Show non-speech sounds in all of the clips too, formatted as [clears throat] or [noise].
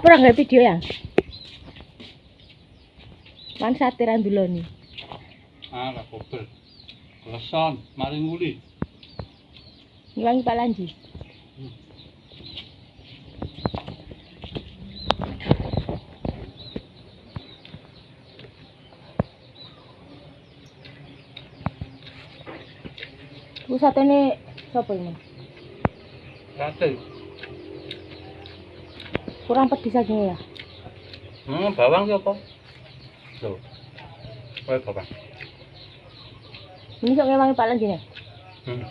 Apa ora nggak video ya? Man satiran dulu nih. Ah, lah kober. Leson, mari nguli. Ngilangi Pak Lanji. Pusat ini siapa ini? Sate. Kurang pedis aja ya. Hmm, bawang ki apa? Loh. Kowe bawang. Ini sok ngewangi Pak Lanji nih. Hmm.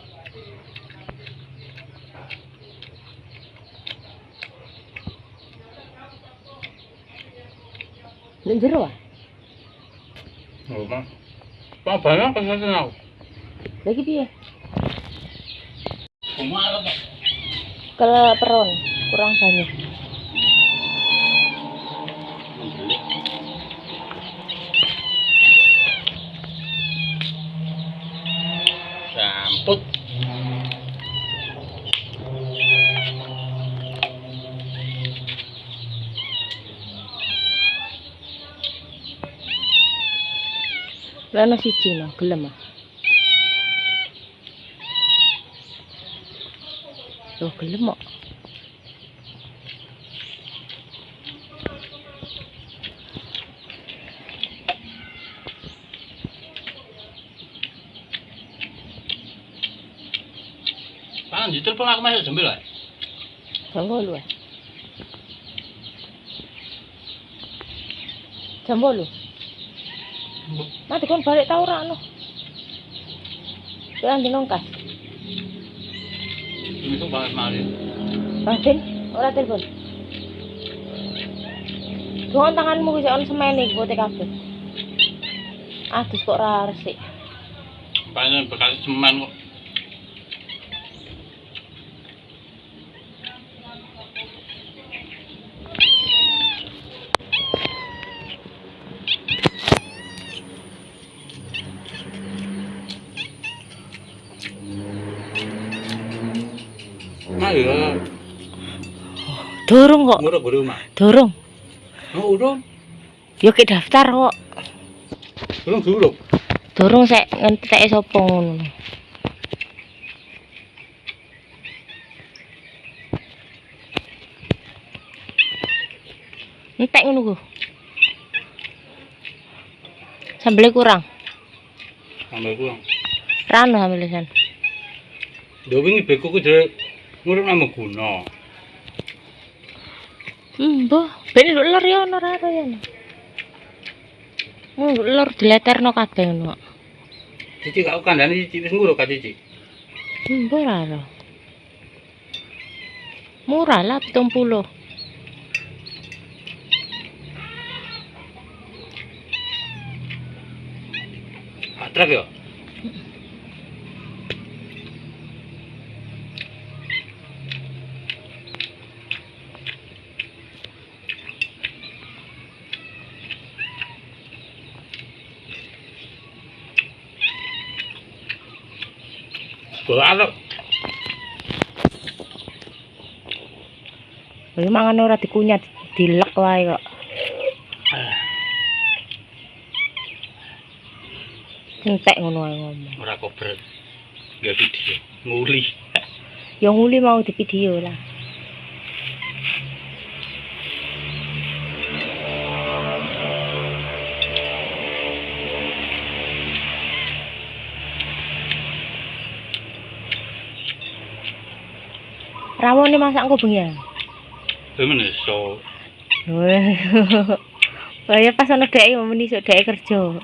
Lek jero ah. Oh, Mas. Pak bawang kesesen aku. Lagi piye? Pak. Keleperon, kurang banyak. tốt Rana si Chino, kelama. Oh, à. Kok. Pak, ditelepon aku masuk jam piro? Jam 8 ah. Jam 8. Mati kon balik tau ora no. Jangan dinongkas. Itu banget mari. Batin, ora telepon. Dongan tanganmu bisa on semene gue kabeh. Adus kok ora resik. Panjen bekas semen kok. Iya. Dorong kok, Nguruk guru mah. dorong. Oh, urung. Yo ke daftar kok. Urung dulu. Dorong sek ngentek sapa ngono. Entek ngono ku. Sambelnya kurang. Sampai kurang. Rano sambel san. Dia wingi beko ku jare nguruk nama guna. Hmm, boh, ben lho lor ya ono ra ya. Hmm, lor dileterno kabeh ngono. Cici kau kandani cici wis nguruk ka cici. Hmm, boh ra ora. Murah lah 70. Atrak ya. Balap. Lha mangan ora dikunyah dilek wae kok. Entek ngono ae ngomong. Ora kober. Gak video. Nguli. Yang nguli mau di video lah. Rawon ini masak kok bengi ya? Temen iso. Saya pas ana dhek mau menisuk dhek kerja.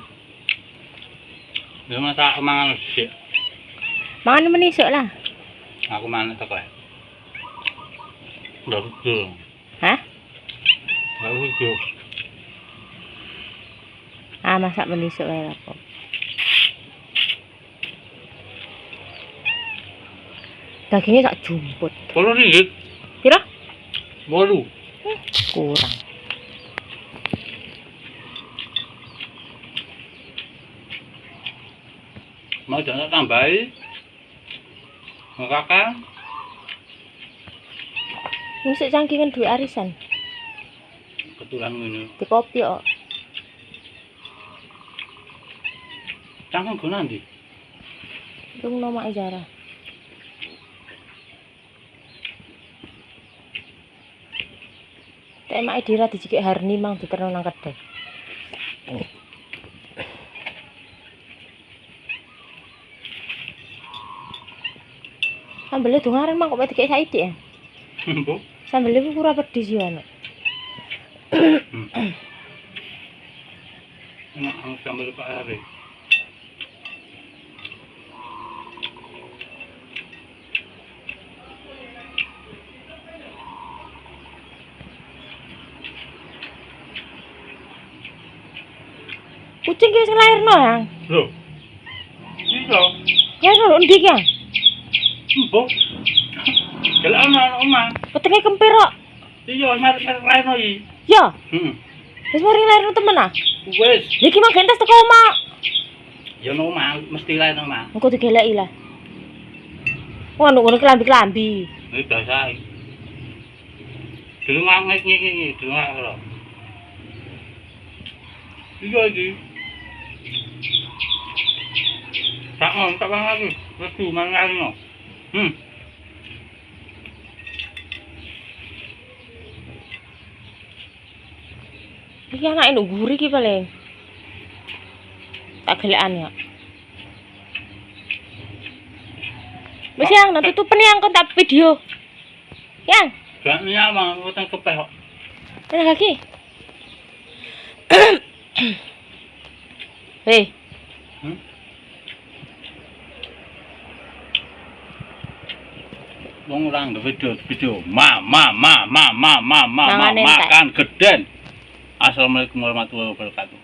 Ya masak mangan sik. Mangan menisuk lah. Aku mangan teko. Udah tuh. Hah? Aku tuh. Ah, masak menisuk wae apa. dagingnya sak jumput. Bolu nih ya kira? Bolu kurang. Mau jangan tambahin mau kakak? Ini sih canggihkan dua arisan. Ketulan ini di kopi kok. Canggung gue nanti itu nama jarah Tapi mak dira dijikik Harni mang diterno nang kedai. Sambelnya dungaren mang kok mek dikek saiki ya. Bu. Sambelnya ku ora pedis ya nek. Enak ang sambal Pak Ari. Kucing ki sing lairno ya. Lho. Iya. Lairno lho ndi ki ya? Bu. Jalan ana omah. Petenge kempir kok. Iya, lain iki. Ya, Heeh. wis mari lairno temen ah. Wes, Niki mah gentes teko omah. ya no omah, mesti lain omah. Engko digeleki lah. Wah, ngono kelambi-kelambi. Ini biasa. Dulu ngangit ngiki, dulu ngangit lho. Iya iki. Tak on, tak bang lagi. Wes tu mana lagi no. Hmm. Iki anake nduk guri ki paling. Tak gelekan ya. Wis yang nanti tutupen yang kon tak video. Yang, Gak niat bang, utang kepeh kok. mana lagi? [clears throat] Hei, Hmm? Wong orang video video ma ma ma ma ma ma ma makan geden. Assalamualaikum warahmatullahi wabarakatuh.